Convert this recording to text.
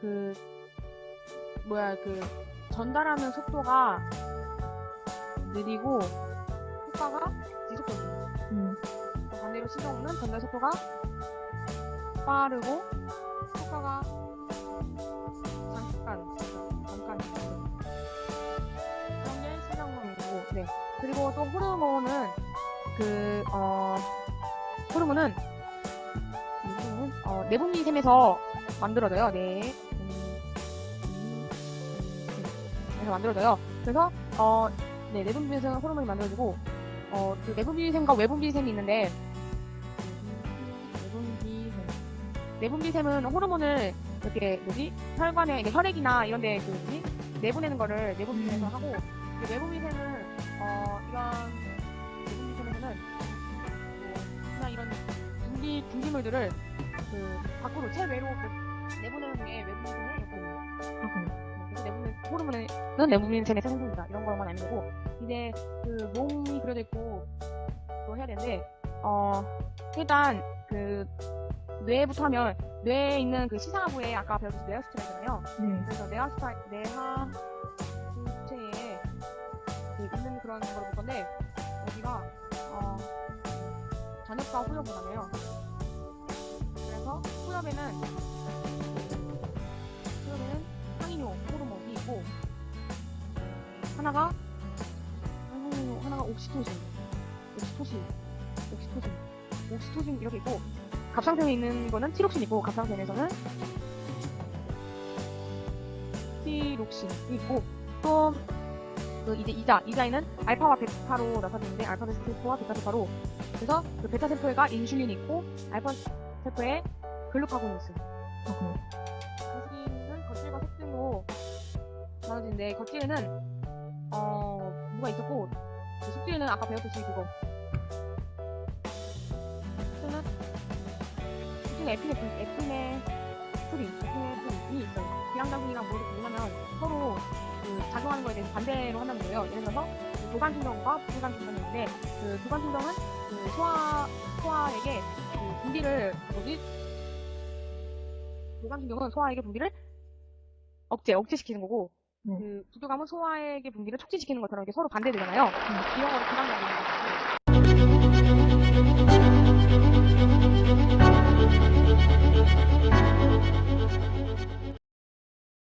그 뭐야 그 전달하는 속도가 느리고 효과가 지속적이에요. 음. 반대로 신경은 전달 속도가 빠르고 효과가 잠깐 잠깐 그런 게 신경론이고 네 그리고 또 호르몬은 그 어 호르몬은 이 호르몬은 어 내분비샘에서 만들어져요 네 음, 그래서 만들어져요 그래서 어 네 내분비샘 호르몬이 만들어지고 어 그 내분비샘과 외분비샘이 있는데 내분비샘. 내분비샘은 호르몬을 이렇게 뭐지 혈관에 이게 혈액이나 이런데 그 뭐지 내보내는 거를 내분비샘에서 음. 하고 이제 외분비샘은 어 이런 내분비샘에서는 뭐 그냥 이런 분비 분비물들을 그 밖으로 체외로 그 내보내는 게 외분비샘의 역할이에요. 그렇군요. 내분비 호르몬은 내분비샘에서 생성된다 이런 거만 알면 되고 이제 그 몸이 그려져 있고 또 해야 되는데 어 일단 그 뇌부터 하면 뇌에 있는 그 시사부에 아까 배웠듯이 뇌하수체잖아요. 네. 그래서 뇌하수체 뇌하 수체에 그 있는 그런 걸 볼 건데 여기가 어 전엽과 후엽이잖아요. 그래서 후엽에는 하나가 항이뇨 하나가 옥시토신 옥시토신 옥시토신 옥시토신 이렇게 있고 갑상선에 있는 거는 티록신 있고 갑상선에서는 티록신이 있고 또 그 이제 이자 이자에는 알파와 베타로 나타내는데 알파 세포와 베타 세포로 그래서 그 베타 세포에가 인슐린이 있고 알파 세포에 글루카곤이. 그렇군요. 인슐린은 겉질과 속질로 나눠지는데 겉질에는 어 뭐가 있었고 그 속질에는 아까 배웠듯이 그거 속질은 속질에 에피네프린 에피네프린 에피네프린이 있어요. 비양장군이랑 뭐를 보냐면 서로 그 작용하는 거에 대해서 반대로 한다는 거예요. 예를 들어서 그 도관신경과 부관신경이 있는데 그 도관신경은 그 소화 소화에게 그 분비를 뭐지 도관신경은 소화에게 분비를 억제 억제시키는 거고 네. 그 부두감은 소화에게 분비를 촉진시키는 것처럼 이게 서로 반대되잖아요. 이런 거를 비관장군이라고 하는 거예